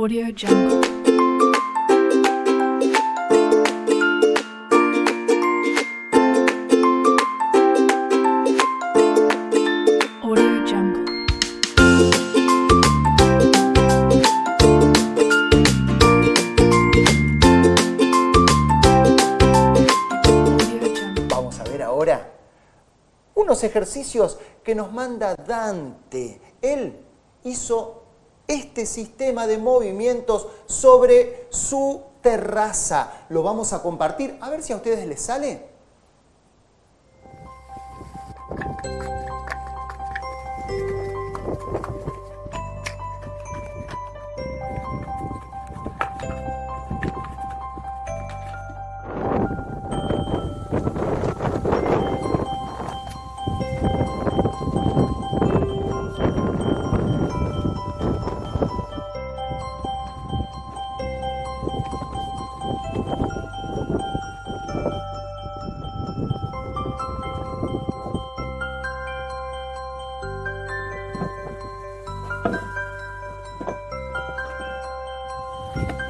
Audio Jungle. Vamos a ver ahora unos ejercicios que nos manda Dante. Él hizo este sistema de movimientos sobre su terraza. Lo vamos a compartir. A ver si a ustedes les sale. Thank